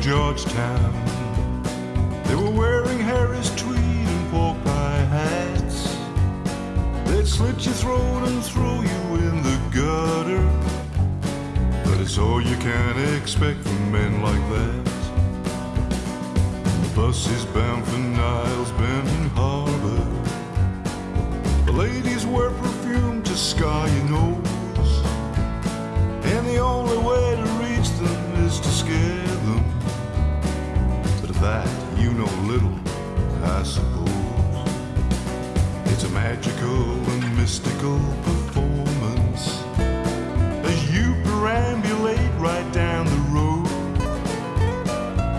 Georgetown. They were wearing Harris tweed and pork pie hats. They'd slit your throat and throw you in the gutter. But it's all you can expect from men like that. The bus is bound for Niles Bend. The and mystical performance as you perambulate right down the road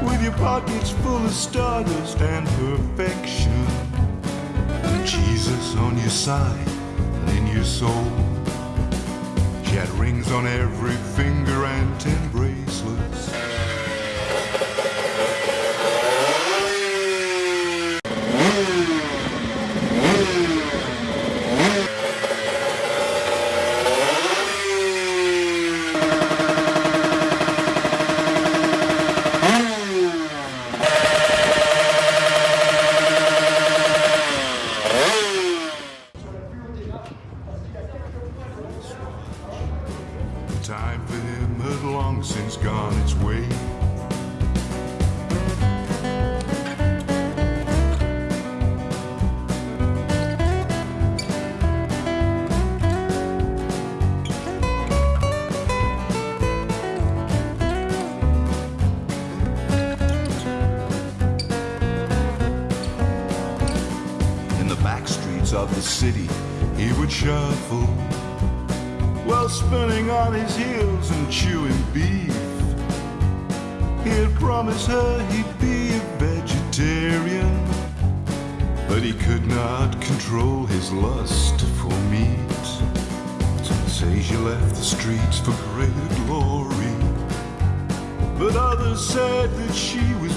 with your pockets full of stardust and perfection, and Jesus on your side and in your soul. She had rings on every finger and ten bracelets. Had long since gone its way. In the back streets of the city, he would shuffle while spinning on his heels and chewing beef. He'd promise her he'd be a vegetarian, but he could not control his lust for meat. Some say she left the streets for greater glory, but others said that she was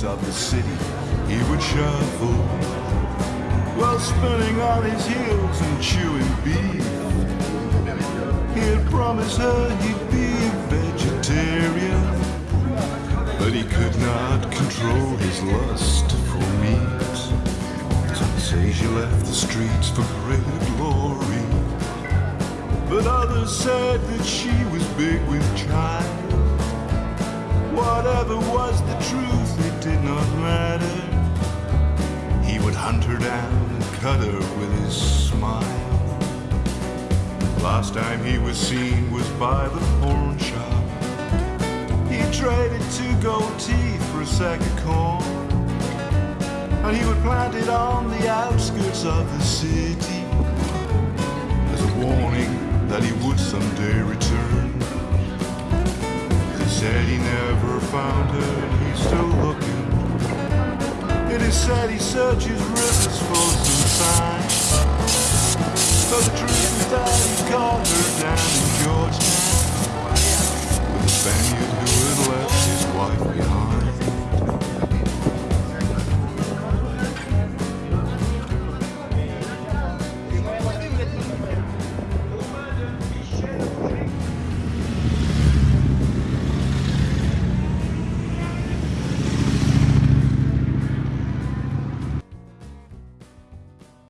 streets of the city, he would shuffle while spinning on his heels and chewing beef. He'd promise her he'd be a vegetarian, but he could not control his lust for meat. Say she left the streets for greater glory, but others said that she was big with child. Whatever was the truth, did not matter. He would hunt her down and cut her with his smile. Last time he was seen was by the pawn shop. He traded two gold teeth for a sack of corn. And he would plant it on the outskirts of the city as a warning that he would someday return. He said he never found her he's still looking. It is said he searches rivers for some sign. But the truth is that he caught her down in Georgetown.